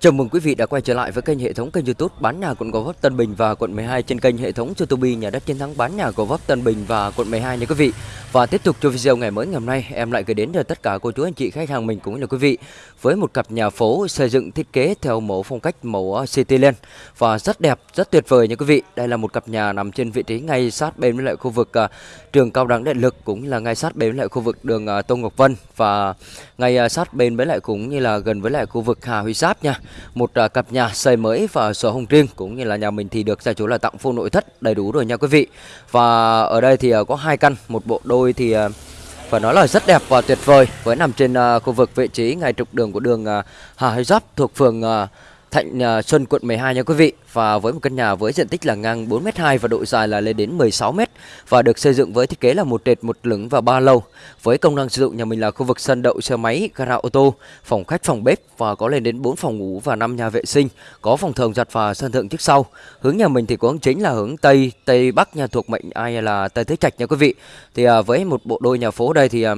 Chào mừng quý vị đã quay trở lại với kênh hệ thống kênh YouTube bán nhà quận Gò Vấp Tân Bình và quận 12 trên kênh hệ thống YouTube nhà đất chiến thắng bán nhà Gò Vấp Tân Bình và quận 12 nha quý vị. Và tiếp tục cho video ngày mới ngày hôm nay, em lại gửi đến cho tất cả cô chú anh chị khách hàng mình cũng như là quý vị với một cặp nhà phố xây dựng thiết kế theo mẫu phong cách mẫu Cityland và rất đẹp, rất tuyệt vời nha quý vị. Đây là một cặp nhà nằm trên vị trí ngay sát bên với lại khu vực uh, trường cao đẳng điện lực cũng là ngay sát bên với lại khu vực đường à, uh, Tô Ngọc Vân và ngay uh, sát bên với lại cũng như là gần với lại khu vực Hà Huy Giáp nha. Một à, cặp nhà xây mới và sổ hồng riêng cũng như là nhà mình thì được gia chủ là tặng full nội thất đầy đủ rồi nha quý vị. Và ở đây thì à, có hai căn, một bộ đôi thì à, phải nói là rất đẹp và tuyệt vời với nằm trên khu vực vị trí ngay trục đường của đường Hà Huy Giáp thuộc phường Thạnh à, Xuân, quận 12 nha quý vị. Và với một căn nhà với diện tích là ngang 4m2 và độ dài là lên đến 16m và được xây dựng với thiết kế là một trệt, một lửng và ba lầu. Với công năng sử dụng, nhà mình là khu vực sân đậu, xe máy, gara ô tô, phòng khách, phòng bếp và có lên đến 4 phòng ngủ và 5 nhà vệ sinh, có phòng thờ giặt và sân thượng trước sau. Hướng nhà mình thì có hướng chính là hướng tây tây bắc nhà thuộc mệnh ai là tây tứ trạch nha quý vị. Thì à, với một bộ đôi nhà phố đây thì à,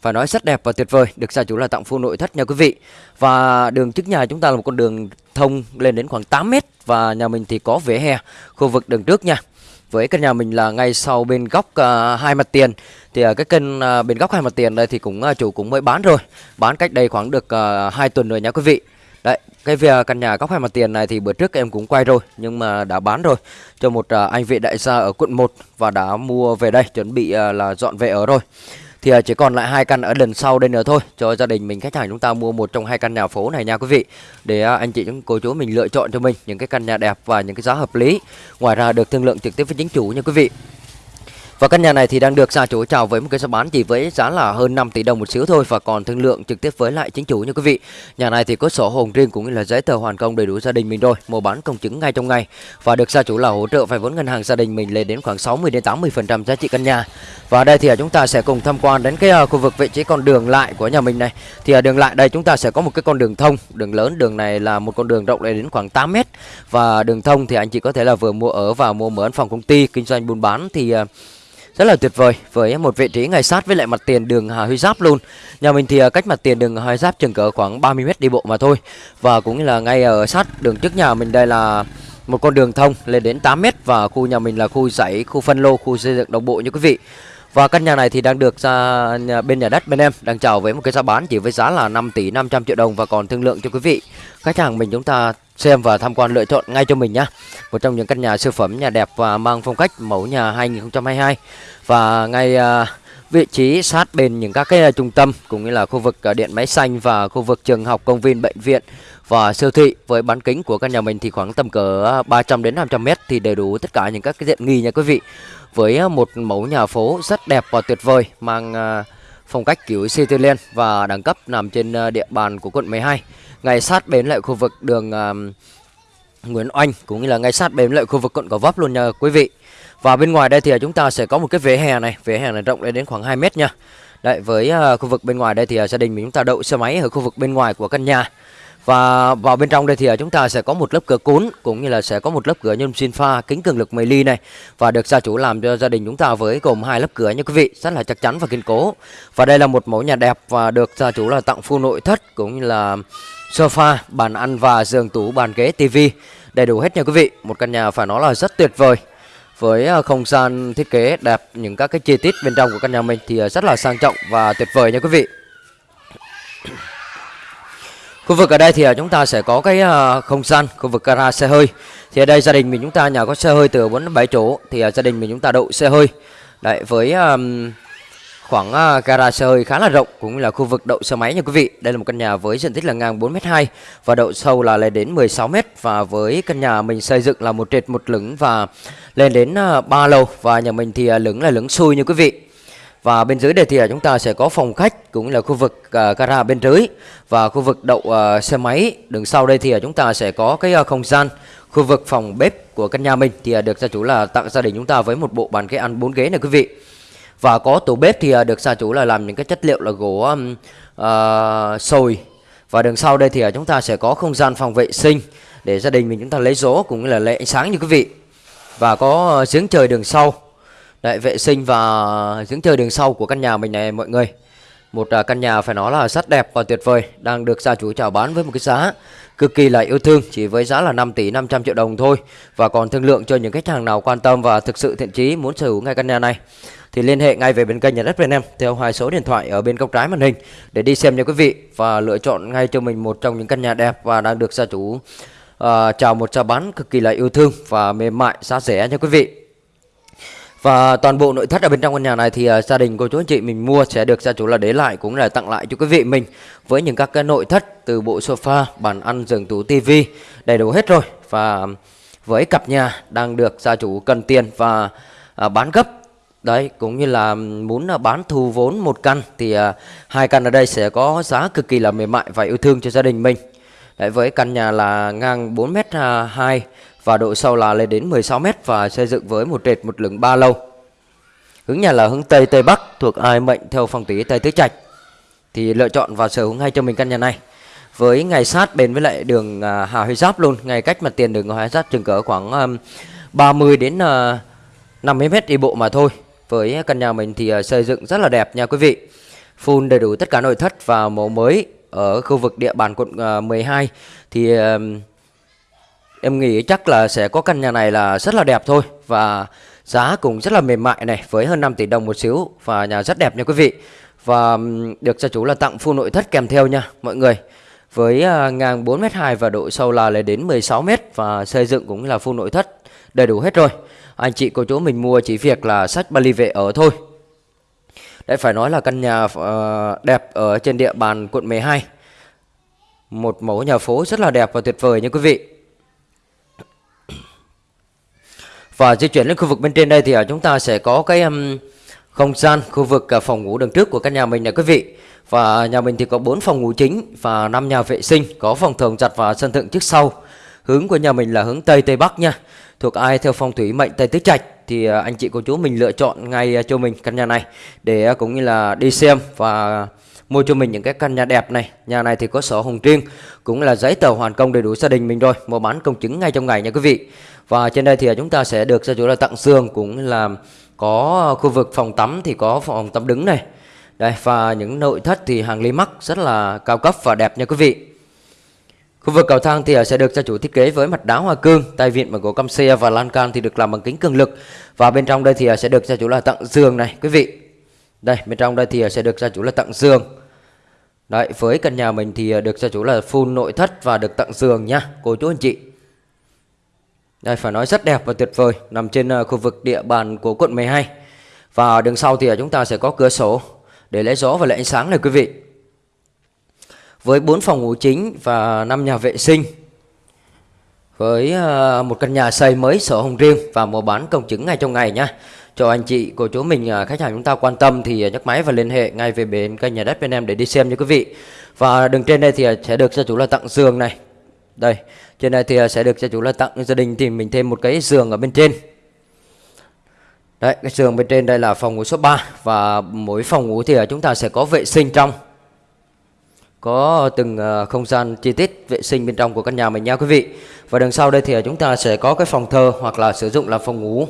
phải nói rất đẹp và tuyệt vời. Được gia chủ là tặng full nội thất nha quý vị. Và đường trước nhà chúng ta là một con đường thông lên đến khoảng 8 mét và nhà mình thì có vỉa hè khu vực đường trước nha. Với căn nhà mình là ngay sau bên góc uh, hai mặt tiền. Thì uh, cái kênh uh, à, bên góc hai mặt tiền đây thì cũng uh, chủ cũng mới bán rồi. Bán cách đây khoảng được uh, 2 tuần rồi nha quý vị. Đấy cái việc căn nhà góc hai mặt tiền này thì bữa trước em cũng quay rồi nhưng mà đã bán rồi cho một uh, anh vệ đại gia ở quận 1 và đã mua về đây chuẩn bị uh, là dọn về ở rồi thì à, chỉ còn lại hai căn ở lần sau đây nữa thôi. Cho gia đình mình, khách hàng chúng ta mua một trong hai căn nhà phố này nha quý vị. Để à, anh chị chúng cô chú mình lựa chọn cho mình những cái căn nhà đẹp và những cái giá hợp lý. Ngoài ra được thương lượng trực tiếp với chính chủ nha quý vị và căn nhà này thì đang được gia chủ chào với một cái giá bán chỉ với giá là hơn 5 tỷ đồng một xíu thôi và còn thương lượng trực tiếp với lại chính chủ nha quý vị. Nhà này thì có sổ hồng riêng cũng như là giấy tờ hoàn công đầy đủ gia đình mình rồi, mua bán công chứng ngay trong ngày và được gia chủ là hỗ trợ vay vốn ngân hàng gia đình mình lên đến khoảng 60 đến 80% giá trị căn nhà. Và đây thì à, chúng ta sẽ cùng tham quan đến cái à, khu vực vị trí con đường lại của nhà mình này. Thì ở đường lại đây chúng ta sẽ có một cái con đường thông, đường lớn, đường này là một con đường rộng lên đến khoảng 8 mét và đường thông thì anh chị có thể là vừa mua ở và mua mướn phòng công ty kinh doanh buôn bán thì rất là tuyệt vời với một vị trí ngay sát với lại mặt tiền đường Hà Huy Giáp luôn. Nhà mình thì à, cách mặt tiền đường Hà Huy Giáp chừng cỡ khoảng 30 mét đi bộ mà thôi. Và cũng như là ngay ở sát đường trước nhà mình đây là một con đường thông lên đến 8 mét và khu nhà mình là khu dãy, khu phân lô, khu xây dựng đồng bộ như quý vị. Và căn nhà này thì đang được ra nhà- bên nhà đất bên em đang chào với một cái giá bán chỉ với giá là 5 tỷ 500 triệu đồng và còn thương lượng cho quý vị. Khách hàng mình chúng ta xem và tham quan lựa chọn ngay cho mình nhé, Một trong những căn nhà siêu phẩm nhà đẹp và mang phong cách mẫu nhà 2022 và ngay à, vị trí sát bên những các cái trung tâm cũng như là khu vực à, điện máy xanh và khu vực trường học, công viên, bệnh viện và siêu thị. Với bán kính của căn nhà mình thì khoảng tầm cỡ à, 300 đến 500 mét thì đầy đủ tất cả những các cái tiện nghi nha quý vị. Với một mẫu nhà phố rất đẹp và tuyệt vời mang uh, phong cách kiểu Cityland và đẳng cấp nằm trên ờ, địa bàn của quận 12 ngay sát bên lại khu vực đường Nguyễn Oanh cũng như là ngay sát bên lại khu vực quận Gò Vấp luôn nha quý vị. Và bên ngoài đây thì ờ, chúng ta sẽ có một cái vỉa hè này, vỉa hè này rộng lên đến khoảng 2 mét nha. Đấy, với ờ, khu vực bên ngoài đây thì gia đình mình chúng ta đậu xe máy ở khu vực bên ngoài của căn nhà. Và vào bên trong đây thì à, chúng ta sẽ có một lớp cửa cuốn cũng như là sẽ có một lớp cửa nhôm xin pha kính cường lực 10 ly này và được gia chủ làm cho gia đình chúng ta với gồm hai lớp cửa nha quý vị, rất là chắc chắn và kiên cố. Và đây là một mẫu nhà đẹp và được gia chủ là tặng full nội thất cũng như là sofa, bàn ăn và giường tủ, bàn ghế, tivi đầy đủ hết nha quý vị. Một căn nhà phải nói là rất tuyệt vời với à, không gian thiết kế đẹp những các cái chi tiết bên trong của căn nhà mình thì à, rất là sang trọng và tuyệt vời nha quý vị khu vực ở đây thì à, chúng ta sẽ có cái à, không gian khu vực gara xe hơi thì ở đây gia đình mình chúng ta nhà có xe hơi từ 4 đến 7 chỗ thì à, gia đình mình chúng ta đậu xe hơi đấy với um, khoảng uh, gara xe hơi khá là rộng cũng là khu vực đậu xe máy nha quý vị. Đây là một căn nhà với diện tích là ngang 4m2 và độ sâu là lên đến 16m và với căn nhà mình xây dựng là một trệt một lửng và lên đến uh, 3 lầu và nhà mình thì uh, lửng là lửng xui như quý vị. Và bên dưới đây thì à, chúng ta sẽ có phòng khách cũng là khu vực uh, gara bên dưới và khu vực đậu uh, xe máy. Đường sau đây thì chúng ta sẽ có cái uh, không gian khu vực phòng bếp của căn nhà mình thì được gia chủ là tặng gia đình chúng ta với một bộ bàn ghế ăn bốn ghế này quý vị. Và có tủ bếp thì được gia chủ là làm những cái chất liệu là gỗ um, uh, sồi Và đường sau đây thì à, chúng ta sẽ có không gian phòng vệ sinh Để gia đình mình chúng ta lấy gió cũng như là lấy ánh sáng như quý vị Và có giếng trời đường sau Đấy, vệ sinh và giếng trời đường sau của căn nhà mình này mọi người một uh, căn nhà phải nói là rất đẹp và tuyệt vời Đang được gia chủ chào bán với một cái giá cực kỳ là yêu thương Chỉ với giá là 5 tỷ 500 triệu đồng thôi Và còn thương lượng cho những khách hàng nào quan tâm và thực sự thiện chí muốn sở hữu ngay căn nhà này thì liên hệ ngay về bên kênh nhà đất Việt Nam theo hai số điện thoại ở bên góc trái màn hình để đi xem nha quý vị và lựa chọn ngay cho mình một trong những căn nhà đẹp và đang được gia chủ uh, chào một chào bán cực kỳ là yêu thương và mềm mại giá rẻ nha quý vị. Và toàn bộ nội thất ở bên trong căn nhà này thì uh, gia đình cô chú anh chị mình mua sẽ được gia chủ là để lại cũng là tặng lại cho quý vị mình với những các cái nội thất từ bộ sofa, bàn ăn, giường tủ, tivi đầy đủ hết rồi và với cặp nhà đang được gia chủ cần tiền và uh, bán gấp Đấy, cũng như là muốn à, bán thu vốn một căn thì uh, hai căn ở đây sẽ có giá cực kỳ là mềm mại và yêu thương cho gia đình mình. Đấy, với căn nhà là ngang 4m2 và độ sâu là lên đến 16m và xây dựng với một trệt một lửng ba lâu. Hướng nhà là hướng Tây Tây Bắc thuộc ai mệnh theo phong thủy Tây Tứ Trạch. Thì lựa chọn và sở hữu ngay cho mình căn nhà này. Với ngày sát bên với lại đường à, Hà Huy Giáp luôn, ngay cách mặt tiền đường Hà Huy Giáp chừng cỡ khoảng à, 30 đến à, 50 m đi bộ mà thôi với căn nhà mình thì xây dựng rất là đẹp nha quý vị Full đầy đủ tất cả nội thất và mẫu mới ở khu vực địa bàn quận 12 Thì em nghĩ chắc là sẽ có căn nhà này là rất là đẹp thôi Và giá cũng rất là mềm mại này với hơn 5 tỷ đồng một xíu Và nhà rất đẹp nha quý vị. Và được gia chủ là tặng full nội thất kèm theo nha mọi người. Với à, ngang 4m2 và độ sâu là lên đến 16m và xây dựng cũng là full nội thất đầy đủ hết rồi. Anh chị cô chú mình mua chỉ việc là sách Bali về ở thôi. Đấy phải nói là căn nhà uh, đẹp ở trên địa bàn quận 12 Một mẫu nhà phố rất là đẹp và tuyệt vời nha quý vị. Và di chuyển lên khu vực bên trên đây thì ở chúng ta sẽ có cái um, không gian khu vực uh, phòng ngủ đường trước của căn nhà mình nè quý vị. Và nhà mình thì có 4 phòng ngủ chính và 5 nhà vệ sinh Có phòng thường giặt và sân thượng trước sau. Hướng của nhà mình là hướng Tây Tây Bắc nha. Thuộc ai theo phong thủy mệnh Tây Tứ Trạch thì uh, anh chị cô chú mình lựa chọn ngay uh, cho mình căn nhà này để uh, cũng như là đi xem và mua cho mình những cái căn nhà đẹp này. Nhà này thì có sổ hồng riêng cũng là giấy tờ hoàn công đầy đủ gia đình mình rồi, mua bán công chứng ngay trong ngày nha quý vị. Và trên đây thì chúng ta sẽ được gia chủ là tặng giường cũng là có khu vực phòng tắm thì có phòng tắm đứng này. Đây và những nội thất thì hàng ly mắc rất là cao cấp và đẹp nha quý vị. Khu vực cầu thang thì sẽ được gia chủ thiết kế với mặt đá hoa cương, tay vịn bằng gỗ căm xe và lan can thì được làm bằng kính cường lực. Và bên trong đây thì sẽ được gia chủ là tặng giường này quý vị. Đây, bên trong đây thì ờ, sẽ được gia chủ là tặng giường. Đấy, với căn nhà mình thì ờ, được gia chủ là full nội thất và được tặng giường nhá, cô chú anh chị. Đây phải nói rất đẹp và tuyệt vời, nằm trên ờ, khu vực địa bàn của quận 12. Và đường sau thì chúng ta sẽ có cửa sổ để lấy gió và lấy ánh sáng này quý vị với 4 phòng ngủ chính và 5 nhà vệ sinh với ờ, một căn nhà xây mới sổ hồng riêng và mua bán công chứng ngay trong ngày nhé. cho anh chị cô chú mình ờ, khách hàng chúng ta quan tâm thì ờ, nhấc máy và liên hệ ngay về bên kênh nhà đất bên em để đi xem nha quý vị và đường trên đây thì sẽ được gia chủ là tặng giường này đây trên đây thì sẽ được gia chủ là tặng gia đình thì mình thêm một cái giường ở bên trên Đấy, cái giường bên trên đây là phòng ngủ số 3 và mỗi phòng ngủ thì chúng ta sẽ có vệ sinh trong. Có từng ờ, không gian chi tiết vệ sinh bên trong của căn nhà mình nha quý vị. Và đằng sau đây thì ờ, chúng ta sẽ có cái phòng thờ hoặc là sử dụng làm phòng ngủ.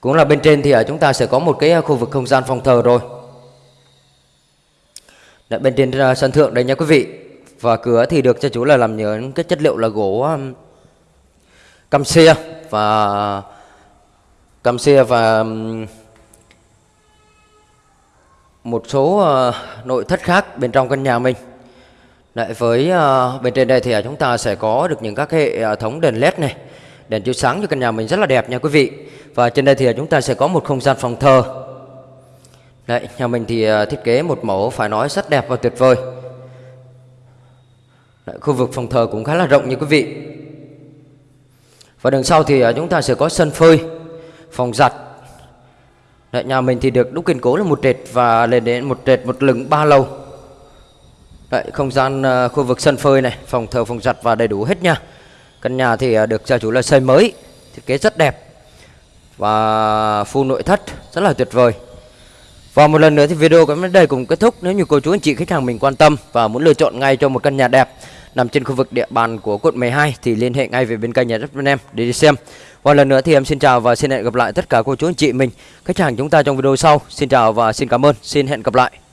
Cũng là bên trên thì ờ, chúng ta sẽ có một cái khu vực không gian phòng thờ rồi. Đấy, bên trên sân thượng đây nha quý vị. Và cửa thì được cho chú là làm nhớ cái chất liệu là gỗ cam xe và cam xe và một số uh, nội thất khác bên trong căn nhà mình. Đấy, với uh, bên trên đây thì ờ, chúng ta sẽ có được những các hệ thống đèn led này, đèn chiếu sáng cho căn nhà mình rất là đẹp nha quý vị. Và trên đây thì chúng ta sẽ có một không gian phòng thờ. Đấy, nhà mình thì thiết kế một mẫu phải nói rất đẹp và tuyệt vời. Đấy, khu vực phòng thờ cũng khá là rộng như quý vị. Và đằng sau thì ờ, chúng ta sẽ có sân phơi, phòng giặt. Đấy, nhà mình thì được đúc kiên cố là một trệt và lên đến một trệt một lửng ba lầu. Đấy, không gian uh, khu vực sân phơi này, phòng thờ, phòng giặt và đầy đủ hết nha. Căn nhà thì uh, được gia chủ là xây mới, thiết kế rất đẹp và full nội thất rất là tuyệt vời. Và một lần nữa thì video của em đến đây cũng kết thúc. Nếu như cô chú anh chị khách hàng mình quan tâm và muốn lựa chọn ngay cho một căn nhà đẹp nằm trên khu vực địa bàn của quận 12 thì liên hệ ngay về bên kênh nhà đất bên em để đi xem. Và lần nữa thì em xin chào và xin hẹn gặp lại tất cả cô chú anh chị mình, khách hàng chúng ta trong video sau. Xin chào và xin cảm ơn. Xin hẹn gặp lại.